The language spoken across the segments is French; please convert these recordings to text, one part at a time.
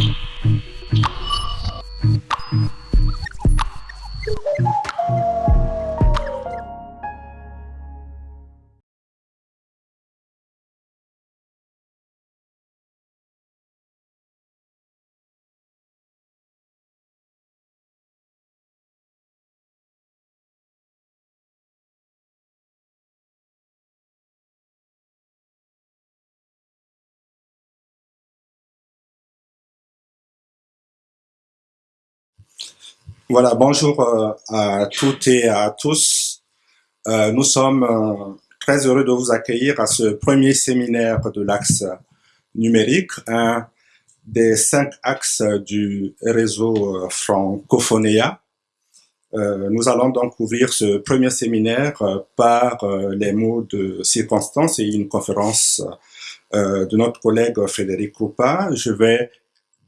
Mm-hmm. Voilà, bonjour euh, à toutes et à tous. Euh, nous sommes euh, très heureux de vous accueillir à ce premier séminaire de l'axe numérique, un des cinq axes du réseau Francophonia. nous allons donc ouvrir ce premier séminaire par les mots de circonstance et une conférence de notre collègue Frédéric Krupa. Je vais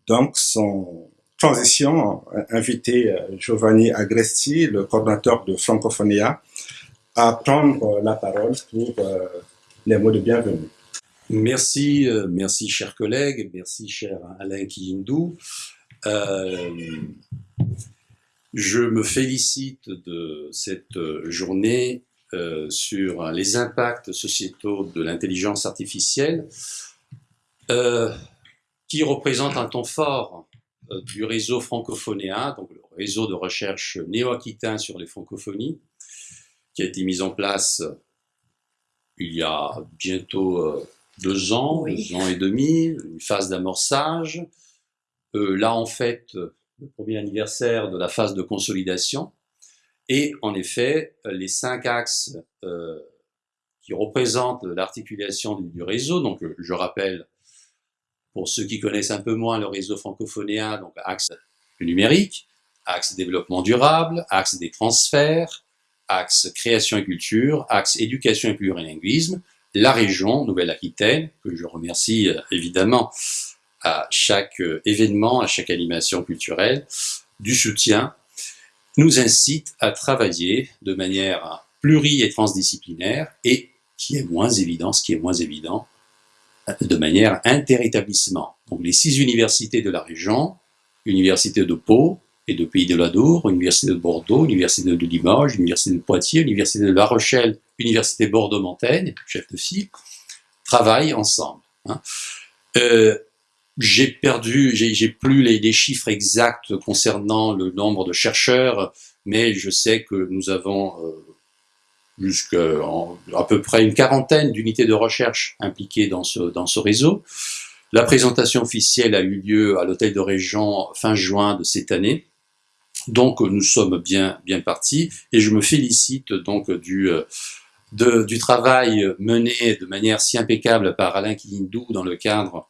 donc son transition, inviter euh, Giovanni Agresti, le coordinateur de Francophonia, à prendre la parole pour euh, les mots de bienvenue. Merci, euh, merci chers collègues, merci cher Alain Kiyindou. je me félicite de cette journée sur les impacts sociétaux de l'intelligence artificielle, qui représente un ton fort euh, du réseau francophonéen, donc le réseau de recherche néo-aquitain sur les francophonies, qui a été mis en place euh, il y a bientôt euh, deux ans, deux ans et demi, une phase d'amorçage. là, en fait, le premier anniversaire de la phase de consolidation. Et en effet, les cinq axes qui représentent l'articulation du, réseau, donc je rappelle pour ceux qui connaissent un peu moins le réseau francophonéen, donc axe numérique, axe développement durable, axe des transferts, axe création et culture, axe éducation et plurilinguisme, la région Nouvelle-Aquitaine, que je remercie euh, évidemment à chaque euh, événement, à chaque animation culturelle, du soutien, nous incite à travailler de manière pluri- et transdisciplinaire et qui est moins évident, ce qui est moins évident, de manière interétablissement. Donc les six universités de la région, Université de Pau et de Pays de la Dour, Université de Bordeaux, Université de Limoges, Université de Poitiers, Université de La Rochelle, Université Bordeaux-Montaigne, chef de file, travaillent ensemble. Hein. Euh, j'ai perdu, j'ai plus les, les, chiffres exacts concernant le nombre de chercheurs, mais je sais que nous avons euh, jusqu'à à peu près une quarantaine d'unités de recherche impliquées dans ce, réseau. La présentation officielle a eu lieu à l'hôtel de région fin juin de cette année. Donc nous sommes bien, bien partis et je me félicite donc du, de, du travail mené de manière si impeccable par Alain Kilindou dans le cadre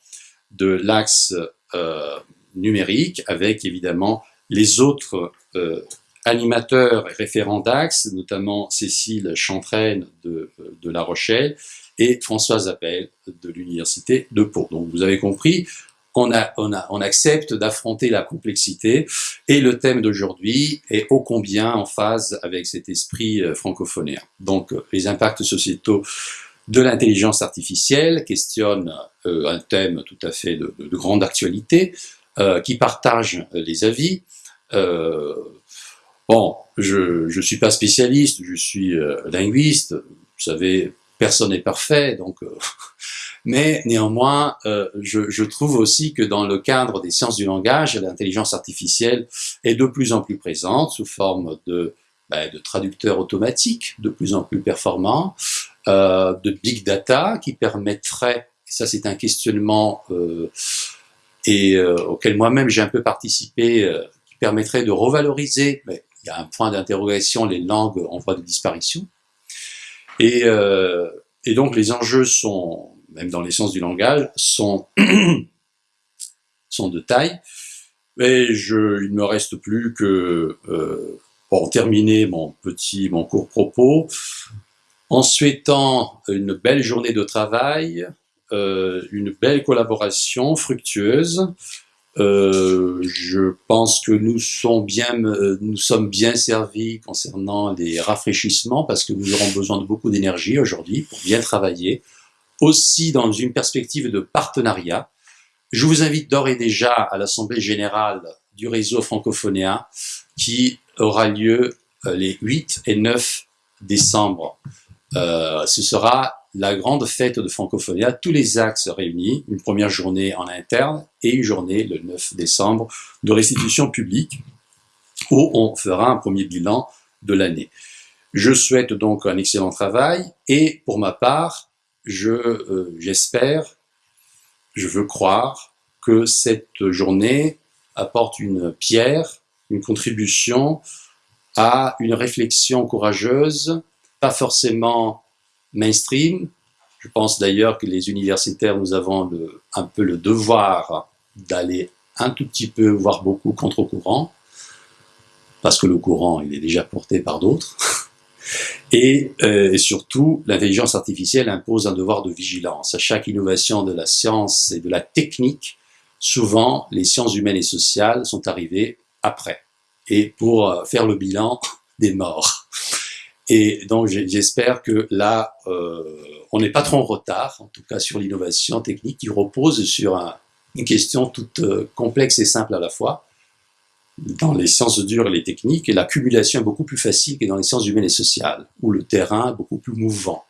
de l'axe euh, numérique avec évidemment les autres euh, animateur et référent d'Axe, notamment Cécile Chantraine de, de, La Rochelle et Françoise Appel de l'Université de Pau. Donc vous avez compris, on, a, on, a, on accepte d'affronter la complexité et le thème d'aujourd'hui est ô combien en phase avec cet esprit euh, francophonéen. Donc les impacts sociétaux de l'intelligence artificielle questionne euh, un thème tout à fait de, de, grande actualité euh, qui partage les avis. Euh, Bon, je ne suis pas spécialiste, je suis euh, linguiste, vous savez, personne n'est parfait, donc... Euh, mais néanmoins, euh, je, je, trouve aussi que dans le cadre des sciences du langage, l'intelligence artificielle est de plus en plus présente sous forme de, ben, de traducteurs automatiques de plus en plus performants, de big data qui permettrait, ça c'est un questionnement et auquel moi-même j'ai un peu participé, qui permettrait de revaloriser, mais il y a un point d'interrogation, les langues en voie de disparition. Et, euh, donc les enjeux sont, même dans les sciences du langage, sont, de taille. Mais il me reste plus que, euh, pour terminer mon petit, mon court propos, en souhaitant une belle journée de travail, euh, une belle collaboration fructueuse, euh, je pense que nous, sommes bien, euh, nous sommes bien servis concernant les rafraîchissements parce que nous aurons besoin de beaucoup d'énergie aujourd'hui pour bien travailler. Aussi dans une perspective de partenariat je vous invite d'ores et déjà à l'Assemblée générale du réseau francophonéen qui aura lieu euh, les 8 et 9 décembre. Euh, ce sera la grande fête de Francophonia, tous les axes réunis, une première journée en interne et une journée le 9 décembre de restitution publique où on fera un premier bilan de l'année. Je souhaite donc un excellent travail et pour ma part, je euh, j'espère, je veux croire que cette journée apporte une pierre, une contribution à une réflexion courageuse, pas forcément mainstream. Je pense d'ailleurs que les universitaires, nous avons un peu le devoir d'aller un tout petit peu, voire beaucoup contre-courant, parce que le courant, il est déjà porté par d'autres. Et, euh, et, surtout, l'intelligence artificielle impose un devoir de vigilance. À chaque innovation de la science et de la technique, souvent, les sciences humaines et sociales sont arrivées après, et pour euh, faire le bilan des morts. Et donc j'espère que là, euh, on n'est pas trop en retard, en tout cas sur l'innovation technique qui repose sur un, une question toute euh, complexe et simple à la fois. Dans les sciences dures et les techniques, et l'accumulation est beaucoup plus facile que dans les sciences humaines et sociales, où le terrain est beaucoup plus mouvant.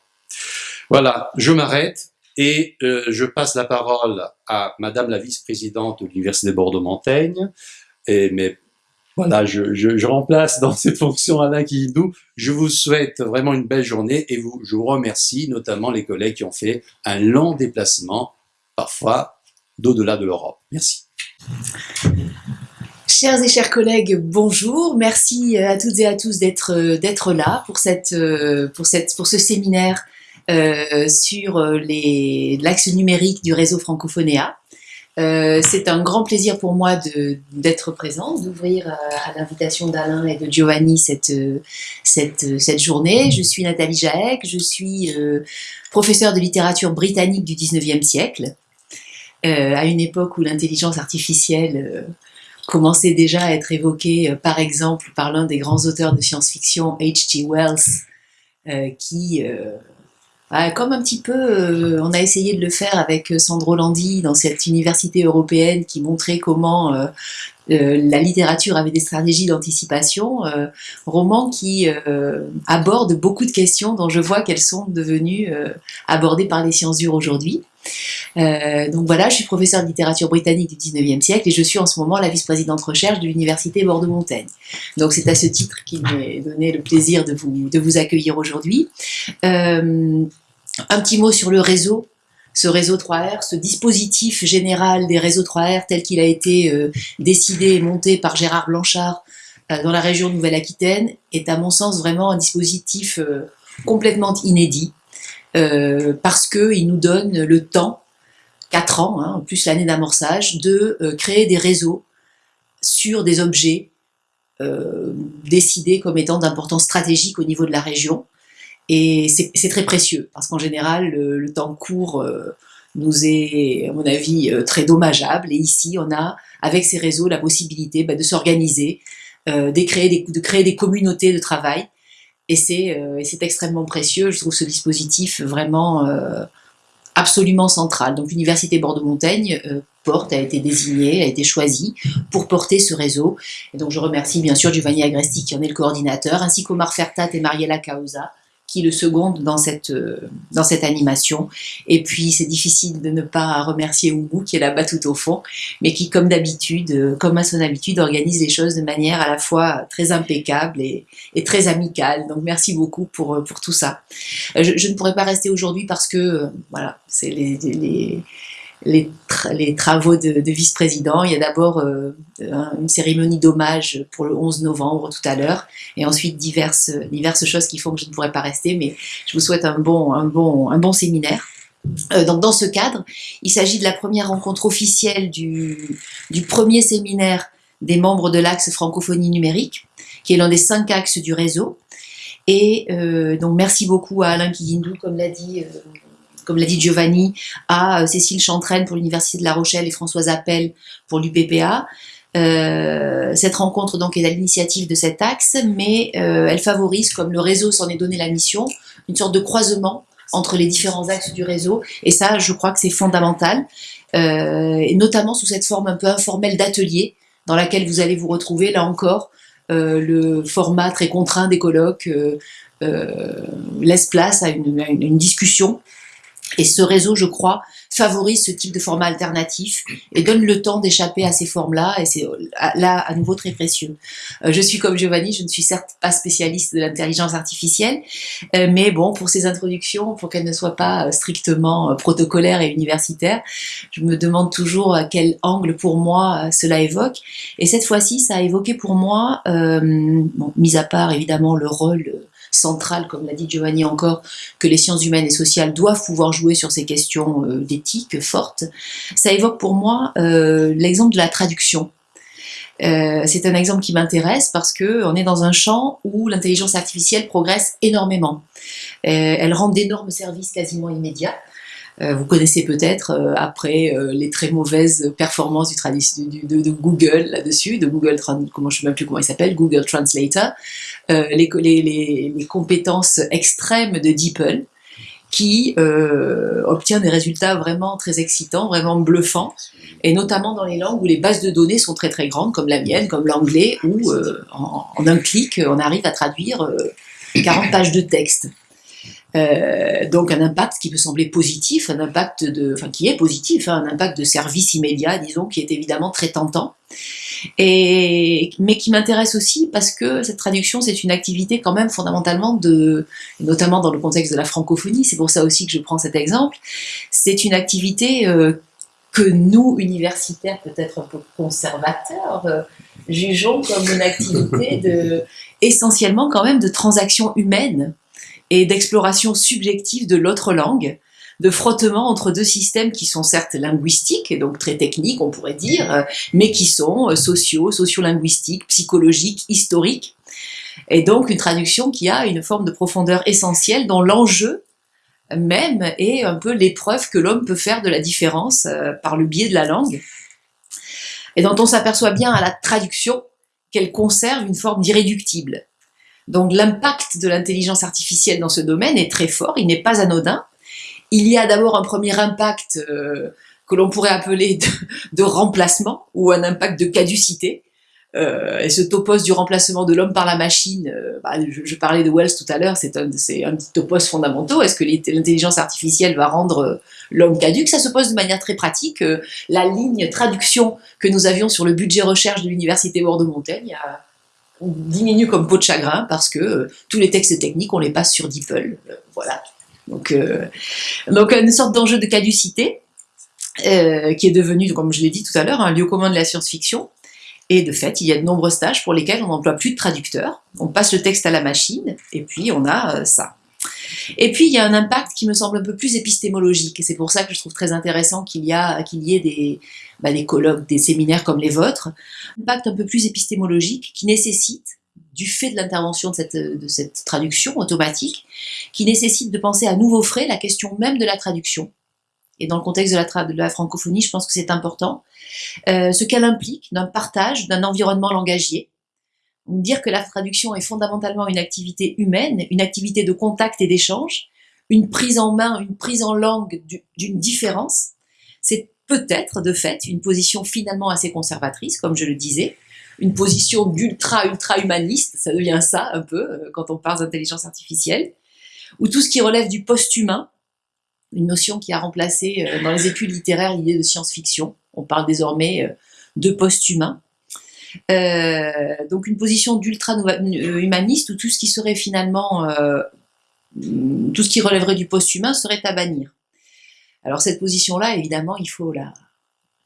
Voilà, je m'arrête et euh, je passe la parole à Madame la vice-présidente de l'Université de Bordeaux-Montaigne, et mes voilà, je, remplace dans cette fonction Alain Kihindou. Je vous souhaite vraiment une belle journée et vous, je vous remercie notamment les collègues qui ont fait un long déplacement, parfois d'au-delà de l'Europe. Merci. Chers et chers collègues, bonjour. Merci à toutes et à tous d'être là pour ce séminaire euh, sur l'axe numérique du réseau Francophonéa. Euh, c'est un grand plaisir pour moi d'être présent, d'ouvrir à, à l'invitation d'Alain et de Giovanni cette, euh, cette, euh, journée. Je suis Nathalie Jaek, je suis euh, professeure de littérature britannique du 19e siècle, euh, à une époque où l'intelligence artificielle commençait déjà à être évoquée, par exemple, par l'un des grands auteurs de science-fiction, H.G. Wells, qui comme un petit peu, euh, on a essayé de le faire avec Sandro Landi dans cette université européenne qui montrait comment euh, euh, la littérature avait des stratégies d'anticipation, roman qui aborde beaucoup de questions dont je vois qu'elles sont devenues abordées par les sciences dures aujourd'hui. donc voilà, je suis professeur de littérature britannique du 19e siècle et je suis en ce moment la vice-présidente recherche de l'université Bordeaux-Montaigne. Donc c'est à ce titre qu'il m'est donné le plaisir de vous, de vous accueillir aujourd'hui. Un petit mot sur le réseau, ce réseau 3R, ce dispositif général des réseaux 3R tel qu'il a été euh, décidé et monté par Gérard Blanchard euh, dans la région Nouvelle-Aquitaine est à mon sens vraiment un dispositif euh, complètement inédit parce qu'il nous donne le temps, 4 ans, hein, en plus l'année d'amorçage, de créer des réseaux sur des objets décidés comme étant d'importance stratégique au niveau de la région et c'est très précieux, parce qu'en général, le, temps court euh, nous est, à mon avis, euh, très dommageable. Et ici, on a, avec ces réseaux, la possibilité bah, de s'organiser, euh, de, créer des, de créer des communautés de travail. Et c'est extrêmement précieux. Je trouve ce dispositif vraiment absolument central. Donc l'Université Bordeaux-Montaigne porte, a été désignée, a été choisie pour porter ce réseau. Et donc je remercie bien sûr Giovanni Agresti qui en est le coordinateur, ainsi qu'Omar Fertat et Mariella Causa qui le seconde dans cette, euh, dans cette animation. Et puis, c'est difficile de ne pas remercier Oumou, qui est là-bas tout au fond, mais qui, comme d'habitude, euh, comme à son habitude, organise les choses de manière à la fois très impeccable et, et très amicale. Donc, merci beaucoup pour, euh, pour tout ça. Je, ne pourrais pas rester aujourd'hui parce que, voilà, c'est les, les les, travaux de, de vice-président. Il y a d'abord euh, une cérémonie d'hommage pour le 11 novembre tout à l'heure, et ensuite diverses, choses qui font que je ne pourrais pas rester, mais je vous souhaite un bon, un bon, un bon séminaire. Euh, donc dans ce cadre, il s'agit de la première rencontre officielle du, premier séminaire des membres de l'axe francophonie numérique, qui est l'un des cinq axes du réseau. Et euh, donc merci beaucoup à Alain Kiyindou, comme l'a dit comme l'a dit Giovanni, à euh, Cécile Chantraine pour l'Université de La Rochelle et Françoise Appel pour l'UPPA. Euh, cette rencontre donc est à l'initiative de cet axe, mais euh, elle favorise, comme le réseau s'en est donné la mission, une sorte de croisement entre les différents axes du réseau. Et ça, je crois que c'est fondamental, notamment sous cette forme un peu informelle d'atelier, dans laquelle vous allez vous retrouver, là encore, le format très contraint des colloques laisse place à une discussion. Et ce réseau, je crois, favorise ce type de format alternatif et donne le temps d'échapper à ces formes-là, et c'est là à nouveau très précieux. Euh, je suis comme Giovanni, je ne suis certes pas spécialiste de l'intelligence artificielle, euh, mais bon, pour ces introductions, pour qu'elles ne soient pas euh, strictement protocolaires et universitaires, je me demande toujours à quel angle pour moi cela évoque, et cette fois-ci, ça a évoqué pour moi, euh, bon, mis à part évidemment le rôle centrale, comme l'a dit Giovanni encore, que les sciences humaines et sociales doivent pouvoir jouer sur ces questions euh, d'éthique fortes, ça évoque pour moi euh, l'exemple de la traduction. Euh, c'est un exemple qui m'intéresse parce que on est dans un champ où l'intelligence artificielle progresse énormément. Elle rend d'énormes services quasiment immédiats. Euh, vous connaissez peut-être, euh, après euh, les très mauvaises performances de, Google là-dessus, de Google, comment je sais même plus comment il s'appelle, Google Translator, les, compétences extrêmes de DeepL, qui euh, obtient des résultats vraiment très excitants, vraiment bluffants, et notamment dans les langues où les bases de données sont très très grandes, comme la mienne, comme l'anglais, où en, en, un clic, on arrive à traduire euh, 40 pages de texte. Euh, donc un impact qui peut sembler positif, un impact de, enfin qui est positif, hein, un impact de service immédiat, disons, qui est évidemment très tentant, et mais qui m'intéresse aussi parce que cette traduction c'est une activité quand même fondamentalement de, notamment dans le contexte de la francophonie, c'est pour ça aussi que je prends cet exemple, c'est une activité euh, que nous universitaires peut-être un peu conservateurs euh, jugeons comme une activité de essentiellement quand même de transaction humaine et d'exploration subjective de l'autre langue, de frottement entre deux systèmes qui sont certes linguistiques, et donc très techniques on pourrait dire, mais qui sont sociaux, sociolinguistiques, psychologiques, historiques, et donc une traduction qui a une forme de profondeur essentielle dont l'enjeu même est un peu l'épreuve que l'homme peut faire de la différence euh, par le biais de la langue, et dont on s'aperçoit bien à la traduction qu'elle conserve une forme d'irréductible. Donc l'impact de l'intelligence artificielle dans ce domaine est très fort, il n'est pas anodin. Il y a d'abord un premier impact euh, que l'on pourrait appeler de, remplacement ou un impact de caducité. Euh, et ce topos du remplacement de l'homme par la machine, euh, bah, je, parlais de Wells tout à l'heure, c'est un, petit topos fondamentaux. Est-ce que l'intelligence artificielle va rendre l'homme caduque? Ça se pose de manière très pratique. La ligne traduction que nous avions sur le budget recherche de l'université Bordeaux-Montaigne a diminue comme peau de chagrin parce que euh, tous les textes techniques, on les passe sur DeepL. Euh, voilà. Donc, euh, donc une sorte d'enjeu de caducité qui est devenu, comme je l'ai dit tout à l'heure, un lieu commun de la science-fiction. Et de fait, il y a de nombreux stages pour lesquels on n'emploie plus de traducteurs. On passe le texte à la machine et puis on a ça. Et puis il y a un impact qui me semble un peu plus épistémologique, et c'est pour ça que je trouve très intéressant qu'il y, ait des, bah, des colloques, des séminaires comme les vôtres, un impact un peu plus épistémologique qui nécessite, du fait de l'intervention de cette, traduction automatique, qui nécessite de penser à nouveau frais la question même de la traduction. Et dans le contexte de la, de la francophonie, je pense que c'est important. Euh, ce qu'elle implique d'un partage, d'un environnement langagier, dire que la traduction est fondamentalement une activité humaine, une activité de contact et d'échange, une prise en main, une prise en langue d'une différence, c'est peut-être de fait une position finalement assez conservatrice, comme je le disais, une position d'ultra ultra humaniste, ça devient ça un peu euh, quand on parle d'intelligence artificielle, ou tout ce qui relève du post-humain, une notion qui a remplacé euh, dans les études littéraires l'idée de science-fiction. On parle désormais euh, de post-humain. Euh, donc une position d'ultra-humaniste où tout ce qui serait finalement, euh, tout ce qui relèverait du post-humain serait à bannir. Alors cette position-là, évidemment, il faut la,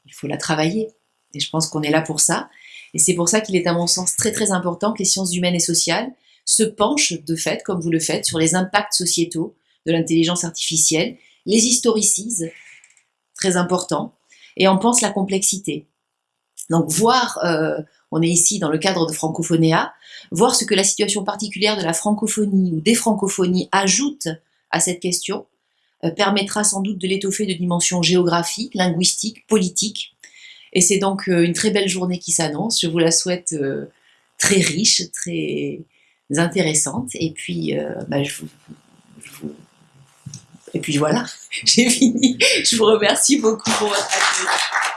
il faut la travailler. Et je pense qu'on est là pour ça. Et c'est pour ça qu'il est à mon sens très très important que les sciences humaines et sociales se penchent de fait, comme vous le faites, sur les impacts sociétaux de l'intelligence artificielle, les historicisent, très important, et en pense la complexité. Donc voir euh, on est ici dans le cadre de Francophonéa, voir ce que la situation particulière de la francophonie ou des francophonies ajoute à cette question euh, permettra sans doute de l'étoffer de dimensions géographiques, linguistiques, politiques. Et c'est donc euh, une très belle journée qui s'annonce. Je vous la souhaite euh, très riche, très intéressante. Et puis, bah, Et puis voilà, j'ai fini. Je vous remercie beaucoup pour votre accueil.